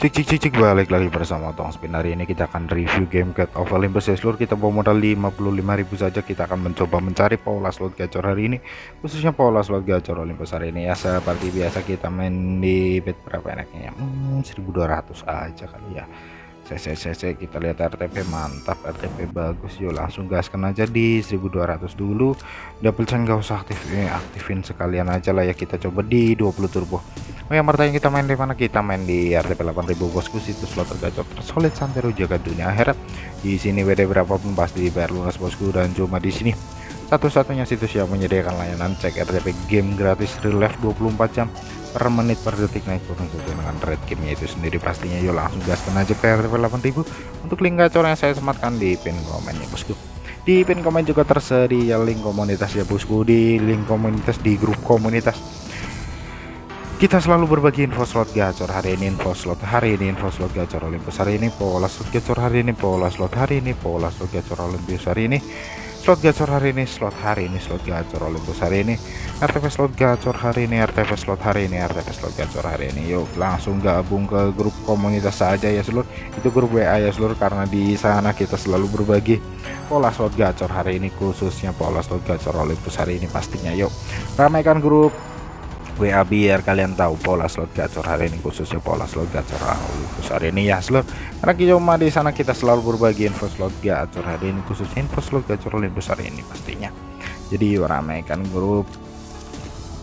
Cik cik cik balik lagi bersama Tong Spin. Hari ini kita akan review game Cat of Olympus. Ya seluruh kita bawa modal 55.000 saja. Kita akan mencoba mencari pola slot gacor hari ini khususnya pola slot gacor Olympus hari ini. Ya seperti biasa kita main di bet berapa enaknya ya? Hmm, 1200 aja kali ya. CCCC kita lihat RTP mantap RTP bagus. Yuk langsung gaskan aja di 1200 dulu. Double chain gak usah aktif eh, aktifin sekalian aja lah ya. Kita coba di 20 turbo Yang bertanya kita main di mana? Kita main di RTP 8000 bosku situs slot tergacor tersolid santero jaga dunia akhirat. Di sini WD berapapun pasti dibayar lunas bosku dan cuma di sini. Satu-satunya situs yang menyediakan layanan cek RTP game gratis real life 24 jam per menit per detik naik turun sesuai dengan red gamenya itu sendiri. Pastinya yuk langsung gaskan aja ke RTP 8000 untuk link gacor yang saya sematkan di pin komen ya bosku. Di pin komen juga tersedia link komunitas ya bosku. Di link komunitas di grup komunitas kita selalu berbagi info slot gacor. Hari ini info slot hari ini info slot gacor Olympus. Hari ini pola slot gacor hari ini pola slot hari ini pola slot gacor Olympus. Hari ini slot gacor hari ini slot hari ini slot gacor Olympus. Hari ini RTP slot gacor hari ini RTP slot hari ini RTP slot gacor. Hari ini yuk langsung gabung ke grup komunitas saja ya seluruh itu grup WA ya seluruh karena di sana kita selalu berbagi pola slot gacor. Hari ini khususnya pola slot gacor Olympus. Hari ini pastinya yuk ramaikan grup WA biar kalian tahu pola slot gacor hari ini khususnya pola slot gacor Olympus hari ini ya slot. Karena cuma di sana kita selalu berbagi info slot gacor hari ini khususnya info slot gacor Olympus hari ini pastinya. Jadi ramaikan grup.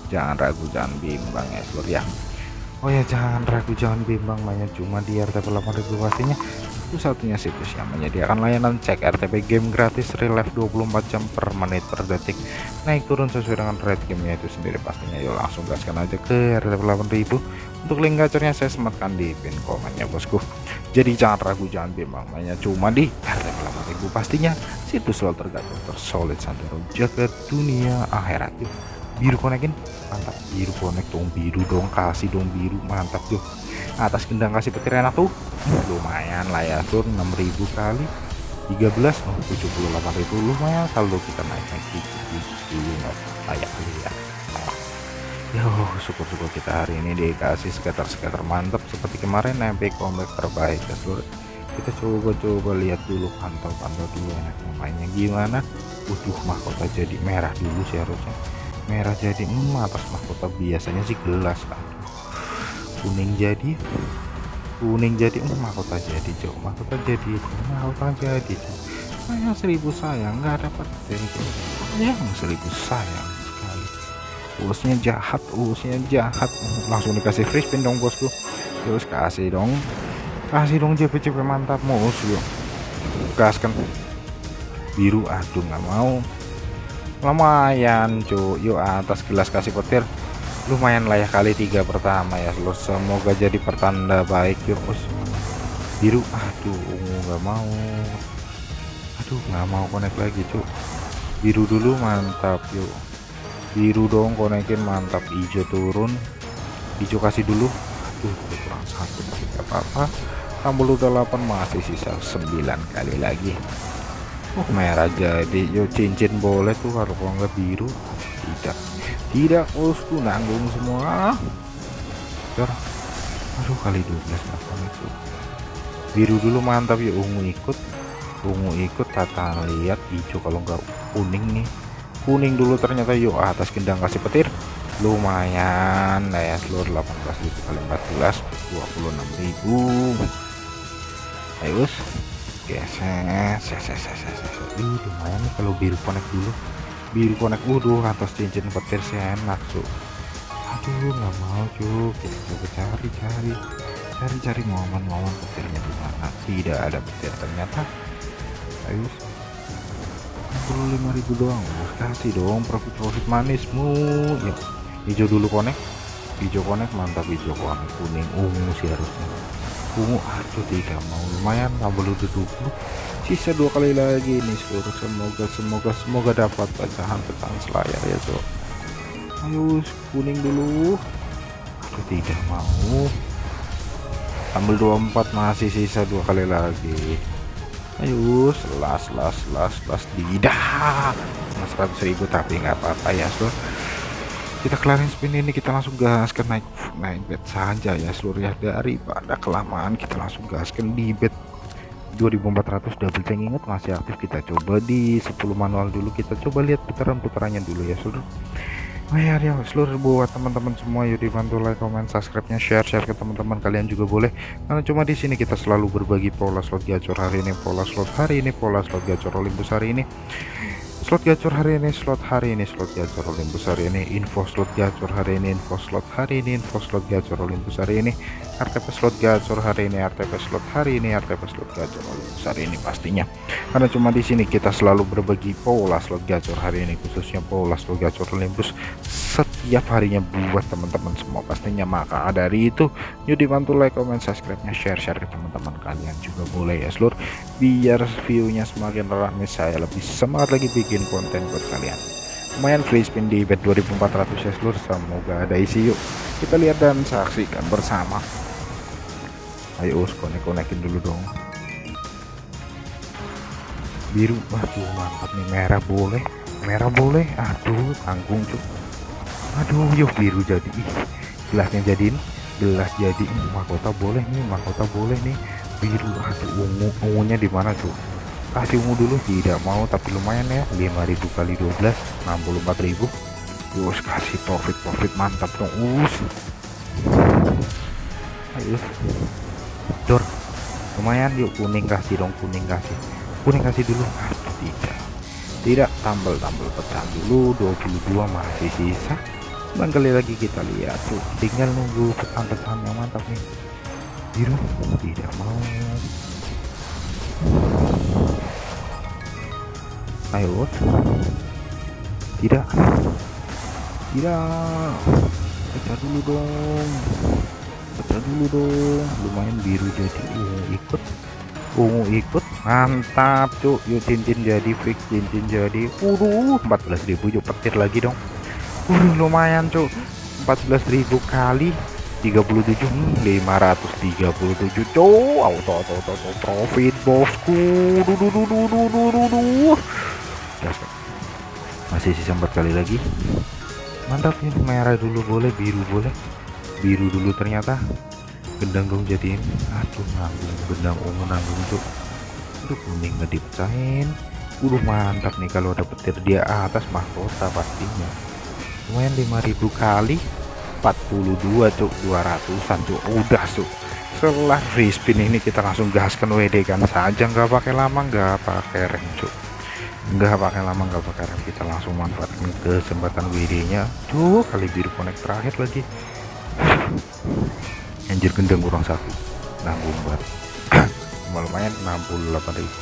Jangan ragu jangan bimbang ya slot ya. Oh ya jangan ragu jangan bimbang. Banyak cuma di RTP 8000 pastinya itu satunya situs yang menyediakan layanan cek RTP game gratis real life 24 jam per menit per detik. Naik turun sesuai dengan rate gamenya itu sendiri pastinya. Yuk langsung gaskan aja ke RTP 8000 untuk link gacornya saya sematkan di pin komennya bosku. Jadi jangan ragu jangan bimbang. Banyak cuma di RTP 8000 pastinya situs slot tergacor tersolid santero jaga dunia akhirat. Yuk biru konekin. Mantap biru konek dong biru dong kasih dong biru. Mantap yuk atas gendang kasih petir enak tuh. Lumayan lah ya sur. 6000 kali. 13 oh 78.000 lumayan saldo kita naik naik dikit dulu nggak layak kali ya. Yo syukur-syukur kita hari ini dikasih sekitar-sekitar mantap seperti kemarin MP comeback terbaik ya seluruh kita coba-coba lihat dulu pantau-pantau dulu enaknya mainnya gimana. Utuh mahkota jadi merah dulu sih harusnya. Merah jadi atas mahkota biasanya sih gelas kan kuning jadi kuning jadi oh mahkota jadi cok. Mahkota jadi mahkota jadi cok. Sayang seribu sayang nggak dapat sayang seribu sayang sekali. Bosnya jahat bosnya jahat. Langsung dikasih free spin dong bosku. Terus kasih dong. Kasih dong JP-JP mantap mus yuk gaskan. Biru aduh nggak mau. Lumayan cuy yuk atas gelas kasih petir lumayan layak kali tiga pertama ya. Lo semoga jadi pertanda baik yuk bos biru. Aduh ungu nggak mau. Aduh nggak mau konek lagi cuk. Biru dulu mantap yuk. Biru dong konekin mantap. Hijau turun. Hijau kasih dulu. Aduh kurang satu tidak apa-apa. Tambah udah 8 masih sisa 9 kali lagi. Oh merah jadi. Yuk cincin boleh tuh kalau nggak biru. Tidak tidak bosku. Nanggung semua. Jar. aduh kali 12 apa itu? Biru dulu mantap ya. Ungu ikut. Ungu ikut tata lihat hijau kalau enggak kuning nih. Kuning dulu ternyata yuk atas gendang kasih petir. Lumayan nah ya seluruh 18 kali 14 26.000 ayo geser Ih, lumayan nih kalau biru connect dulu biru konek uduh atas cincin petir sih enak su aduh nggak mau cuk. Kita coba cari cari cari. Cari momen-momen petirnya di mana. Tidak ada petir ternyata. Ayo 65.000 doang. Kasih dong profit profit manismu ya hijau dulu konek. Hijau konek mantap hijau konek kuning ungu sih harusnya ungu aduh tidak mau. Lumayan tambah lu 20 sisa dua kali lagi nih seluruh. Semoga semoga semoga dapat pecahan-pecahan selayar ya tuh ayo kuning dulu. Aduh, tidak mau. Ambil 24 masih sisa dua kali lagi. Ayo las las las las. Tidak. Mas 100.000 tapi nggak apa-apa ya so kita kelarin spin ini kita langsung gas ke naik naik bet saja ya seluruh ya daripada kelamaan kita langsung gaskan di bet 2400 double tank ingat masih aktif kita coba di 10 manual dulu. Kita coba lihat putaran-putarannya dulu ya seluruh. Oh ya, ya seluruh buat teman-teman semua yuk dibantu like, comment, subscribe-nya, share, share ke teman-teman kalian juga boleh. Karena cuma di sini kita selalu berbagi pola slot gacor hari ini, pola slot hari ini, pola slot gacor Olympus hari ini slot gacor hari ini slot hari ini slot gacor Olympus hari ini info slot gacor hari ini info slot hari ini info slot gacor Olympus hari ini RTP slot gacor hari ini RTP slot hari ini RTP slot gacor hari ini pastinya. Karena cuma di sini kita selalu berbagi pola slot gacor hari ini khususnya pola slot gacor Olympus setiap harinya buat teman-teman semua pastinya. Maka dari itu yuk dibantu like comment subscribe nya share share ke teman-teman kalian juga boleh ya seluruh biar viewnya semakin ramai saya lebih semangat lagi bikin bikin konten buat kalian. Lumayan free spin di bet 2400 ya seluruh semoga ada isi yuk. Kita lihat dan saksikan bersama ayo us konek konekin dulu dong. Biru waduh mantap nih merah boleh merah boleh aduh tanggung cuk. Aduh yuk biru jadi ih gelasnya jadiin gelas jadi mahkota boleh nih mahkota boleh nih. Biru aduh ungu ungunya di mana tuh kasih ungu dulu tidak mau tapi lumayan ya 5000 kali 12 64000 Yus kasih profit profit mantap dong us. Ayo dor lumayan yuk kuning kasih dong kuning kasih. Kuning kasih dulu. Aduh tidak. Tidak tambal pecah dulu. 22 masih sisa dan kali lagi kita lihat tuh tinggal nunggu pesan-pesan yang mantap nih. Biru tidak mau. Ayo tidak. Tidak. Pecah dulu dong pecah dulu dong lumayan biru jadi ungu ikut. Ungu ikut mantap cuk. Yuk cincin jadi fix cincin jadi waduh 14.000 yuk petir lagi dong. Waduh lumayan cuk. 14.000 kali 37 hmm, 537 cuk. Auto auto auto profit bosku. Masih sisa empat kali lagi. Mantap ini merah dulu boleh biru boleh biru dulu ternyata. Gendang dong jadiin. Aduh nanggung gendang ungu nanggung tuh. Aduh kuning nggak dipecahin. Udah mantap nih kalau ada petir dia atas mahkota pastinya. Lumayan 5000 kali. 42 cuk. 200an cuk. Udah cuk. Setelah free spin ini kita langsung gaskan WD kan saja. Nggak pakai lama nggak pakai rem cuk. Nggak pakai lama nggak pakai rem. Kita langsung manfaatkan kesempatan WD nya tuh kali biru connect terakhir lagi anjir gendeng kurang satu. Nanggung banget. Lumayan 68 ribu.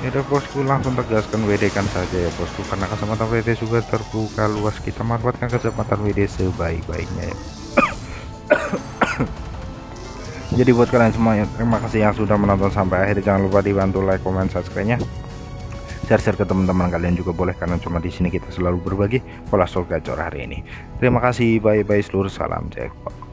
Ya udah bosku langsung tegaskan WD kan saja ya bosku. Karena kesempatan WD juga terbuka luas. Kita manfaatkan kesempatan WD sebaik-baiknya ya. Jadi buat kalian semuanya terima kasih yang sudah menonton sampai akhir. Jangan lupa dibantu like comment subscribe nya share-share ke teman-teman kalian juga boleh karena cuma di sini kita selalu berbagi pola sol gacor hari ini. Terima kasih bye bye seluruh salam jackpot